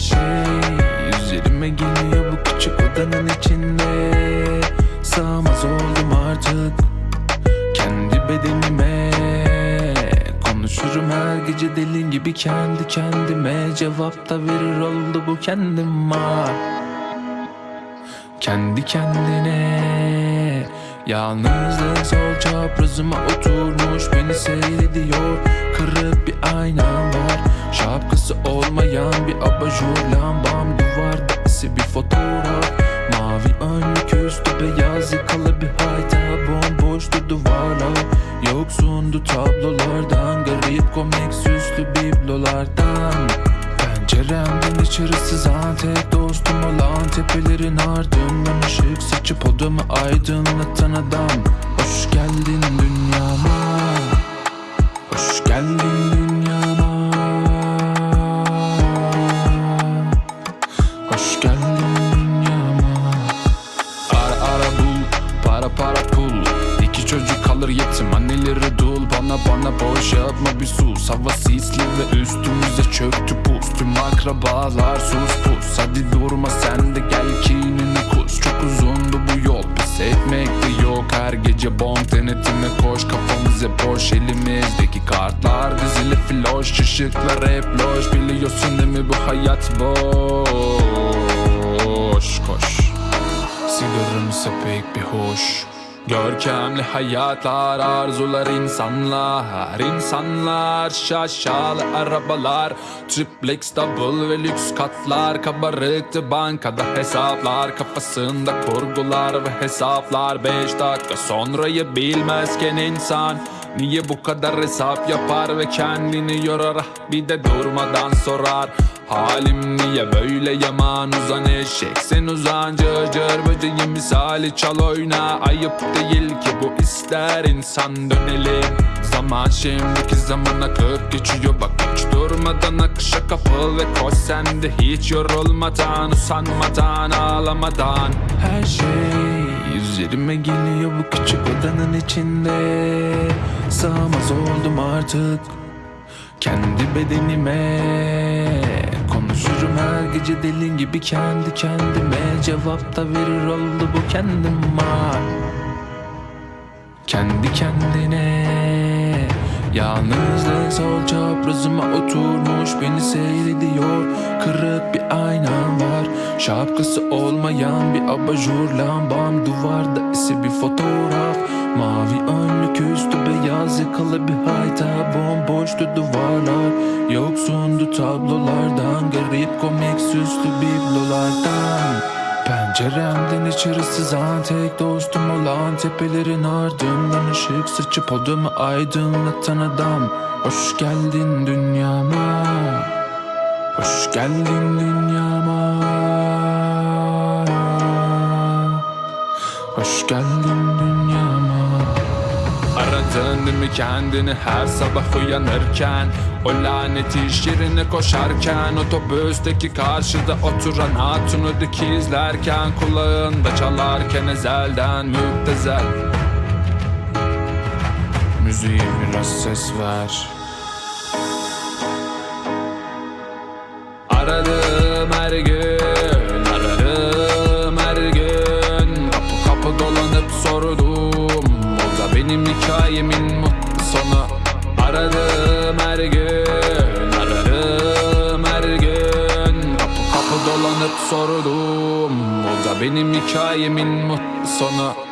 şey. Üzerime geliyor bu küçük odanın içinde. Sağmaz oldum artık Kendi bedenime. Konuşurum her gece delin gibi kendi kendime. Cevap da verir oldu bu kendim var Kendi kendine. Yalnızlık sol çaprazıma oturmuş Beni seyrediyor. Kırık bir aynam var. Şapkası olmayan bir abajur lambam. Duvarda ise bir fotoğraf. Mavi önlük üstü beyaz yakalı bir hayta. Bomboştu duvarlar. Yoksundu tablolardan. Garip komik süslü biblolardan. Penceremden içeri sızan tek dostum olan Tepelerin ardından ışık saçıp odamı aydınlatan adam. Hoş geldin dünyama Hoş geldin dünyama. Hoş geldin dünyama. Ara ara bul para para pul. İki çocuk kalır yetim anneleri dul. Bana bana boş yapma bir sus Hava sisli ve üstümüze çöktü pus Tüm akrabalar sus pus. Hadi durma sen de gel kinini kus. Çok uzundu bu Her gece bonk denetime koş Kafamız hep boş elimizdeki kartlar Dizili floş ışıklar hep loş. Biliyorsun değil mi bu hayat boş? Koş. Sigaram ise pek bir hoş Görkemli hayatlar, arzular insanlar insanlar şaşalı arabalar. Triplex, double ve lüks katlar Kabarıktı bankada hesaplar. Kafasında kurgular ve hesaplar. Beş dakika sonrayı bilmezken insan. Niye bu kadar hesap yapar ve kendini yorar? Ah, Bir de durmadan sorar Halim niye böyle yaman uzan eşek? Sen uzan cır cır böceği misali çal oyna. Ayıp değil ki bu ister insan dönelim Zaman şimdiki zaman akıp geçiyor. Bak hiç durmadan akışa kapıl ve koş sen de hiç yorulmadan Usanmadan ağlamadan. Her şey üzerime geliyor bu küçük odanın içinde. Sığamaz oldum artık kendi bedenime Konuşurum her gece deli gibi kendi kendime. Cevap da verir oldu bu kendim var Kendi kendine. Yalnızlık sol çaprazıma oturmuş Beni seyrediyor. Kırık bir aynam var. Şapkası olmayan bir abajur lambam. Duvarda ise bir fotoğraf. Mavi üstü beyaz yakalı bir hayta Bomboştu duvarlar. Yoksundu tablolardan Garip komik süslü biblolardan. Penceremden içeri sızan tek dostum olan Tepelerin ardından ışık saçıp odamı aydınlatan adam. Hoş geldin dünyama Hoş geldin dünyama. Hoş geldin Mi kendini her sabah uyanırken? O lanet iş yerine koşarken Otobüsteki karşıda oturan hatunu dikizlerken Kulağında çalarken ezelden müptezel. Müziğe biraz ses ver. Aradım benim hikayemin mutlu sonu? Aradım her gün Aradım her gün. Kapı kapı dolanıp sordum. O da benim hikayemin mutlu sonu